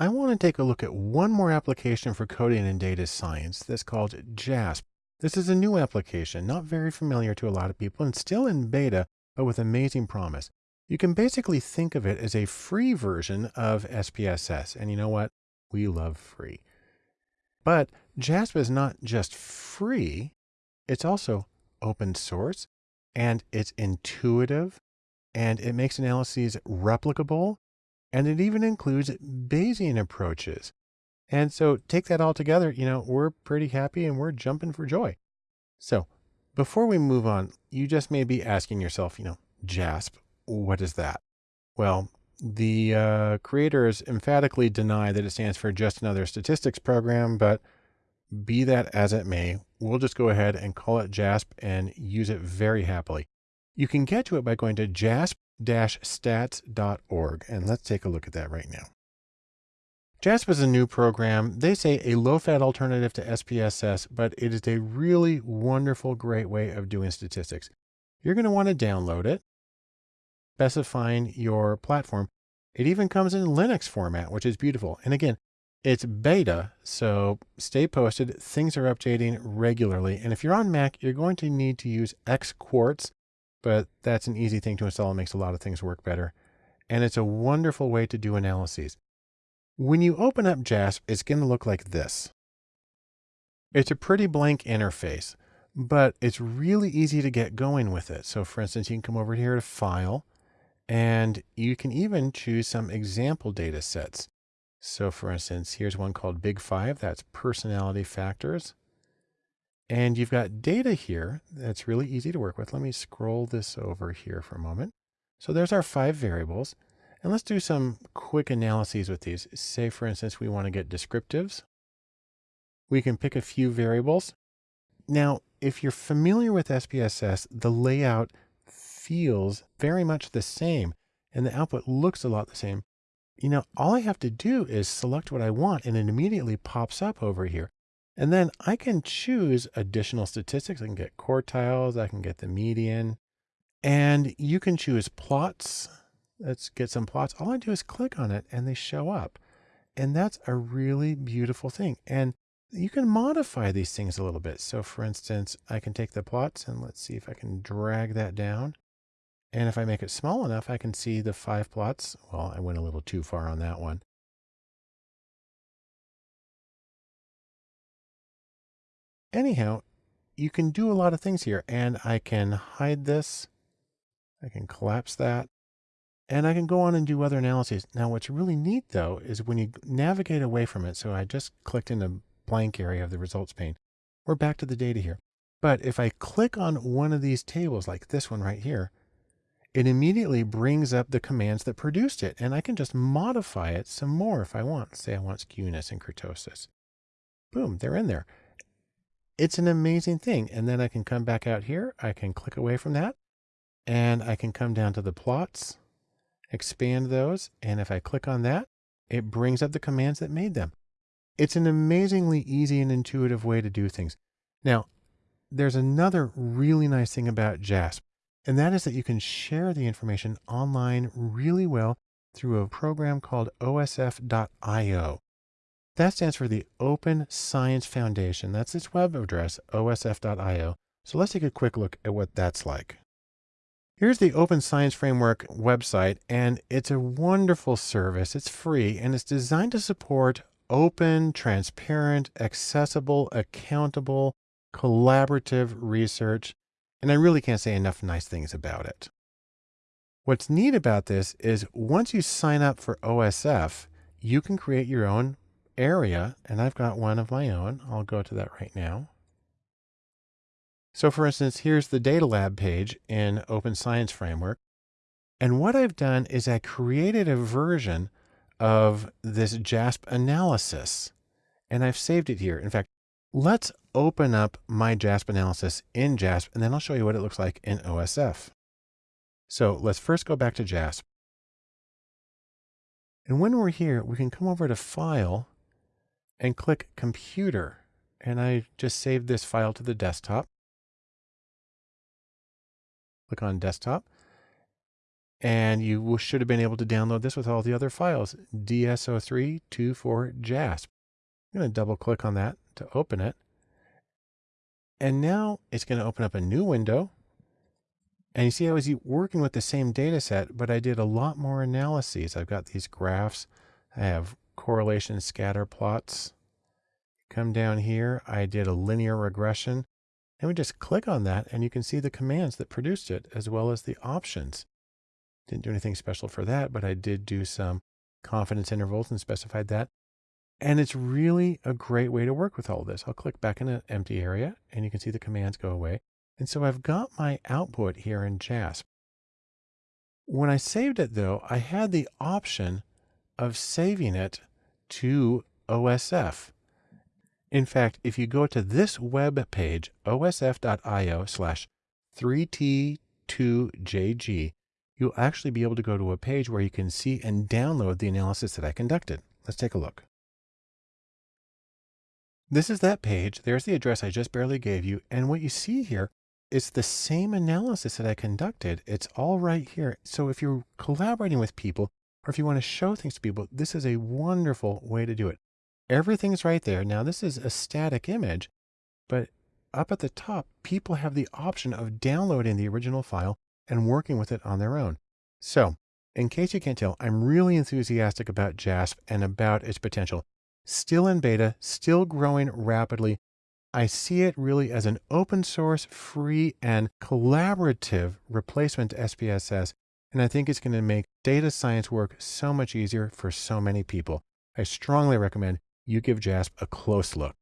I want to take a look at one more application for coding and data science that's called JASP. This is a new application, not very familiar to a lot of people and still in beta, but with amazing promise. You can basically think of it as a free version of SPSS. And you know what? We love free. But JASP is not just free, it's also open source and it's intuitive and it makes analyses replicable and it even includes Bayesian approaches. And so take that all together, you know, we're pretty happy and we're jumping for joy. So before we move on, you just may be asking yourself, you know, JASP, what is that? Well, the uh, creators emphatically deny that it stands for just another statistics program, but be that as it may, we'll just go ahead and call it JASP and use it very happily. You can get to it by going to jasp-stats.org. And let's take a look at that right now. JASP is a new program. They say a low-fat alternative to SPSS, but it is a really wonderful, great way of doing statistics. You're going to want to download it, specifying your platform. It even comes in Linux format, which is beautiful. And again, it's beta, so stay posted. Things are updating regularly. And if you're on Mac, you're going to need to use XQuartz but that's an easy thing to install. It makes a lot of things work better. And it's a wonderful way to do analyses. When you open up JASP, it's going to look like this. It's a pretty blank interface, but it's really easy to get going with it. So for instance, you can come over here to File, and you can even choose some example data sets. So for instance, here's one called Big Five. That's personality factors. And you've got data here that's really easy to work with. Let me scroll this over here for a moment. So there's our five variables. And let's do some quick analyses with these. Say, for instance, we want to get descriptives. We can pick a few variables. Now, if you're familiar with SPSS, the layout feels very much the same and the output looks a lot the same. You know, all I have to do is select what I want and it immediately pops up over here. And then I can choose additional statistics. I can get quartiles. I can get the median and you can choose plots. Let's get some plots. All I do is click on it and they show up. And that's a really beautiful thing. And you can modify these things a little bit. So for instance, I can take the plots and let's see if I can drag that down. And if I make it small enough, I can see the five plots. Well, I went a little too far on that one. Anyhow, you can do a lot of things here and I can hide this. I can collapse that and I can go on and do other analyses. Now, what's really neat though, is when you navigate away from it. So I just clicked in the blank area of the results pane. We're back to the data here. But if I click on one of these tables like this one right here, it immediately brings up the commands that produced it. And I can just modify it some more if I want. Say I want skewness and kurtosis. Boom, they're in there it's an amazing thing. And then I can come back out here. I can click away from that and I can come down to the plots, expand those. And if I click on that, it brings up the commands that made them. It's an amazingly easy and intuitive way to do things. Now, there's another really nice thing about JASP, and that is that you can share the information online really well through a program called osf.io. That stands for the Open Science Foundation. That's its web address, osf.io. So let's take a quick look at what that's like. Here's the Open Science Framework website, and it's a wonderful service. It's free, and it's designed to support open, transparent, accessible, accountable, collaborative research. And I really can't say enough nice things about it. What's neat about this is once you sign up for OSF, you can create your own area, and I've got one of my own. I'll go to that right now. So for instance, here's the data lab page in Open Science Framework. And what I've done is I created a version of this JASP analysis and I've saved it here. In fact, let's open up my JASP analysis in JASP and then I'll show you what it looks like in OSF. So let's first go back to JASP. And when we're here, we can come over to File and click computer. And I just saved this file to the desktop. Click on desktop. And you should have been able to download this with all the other files, DSO324JASP. I'm going to double click on that to open it. And now it's going to open up a new window. And you see, I was working with the same data set, but I did a lot more analyses. I've got these graphs. I have correlation scatter plots. Come down here, I did a linear regression. And we just click on that and you can see the commands that produced it as well as the options. Didn't do anything special for that, but I did do some confidence intervals and specified that. And it's really a great way to work with all this. I'll click back in an empty area and you can see the commands go away. And so I've got my output here in JASP. When I saved it though, I had the option of saving it to OSF. In fact, if you go to this web page, osf.io slash 3t2jg, you'll actually be able to go to a page where you can see and download the analysis that I conducted. Let's take a look. This is that page. There's the address I just barely gave you. And what you see here is the same analysis that I conducted. It's all right here. So if you're collaborating with people or if you want to show things to people, this is a wonderful way to do it. Everything's right there. Now this is a static image, but up at the top, people have the option of downloading the original file and working with it on their own. So in case you can't tell, I'm really enthusiastic about JASP and about its potential still in beta, still growing rapidly. I see it really as an open source, free, and collaborative replacement to SPSS. And I think it's going to make data science work so much easier for so many people. I strongly recommend you give JASP a close look.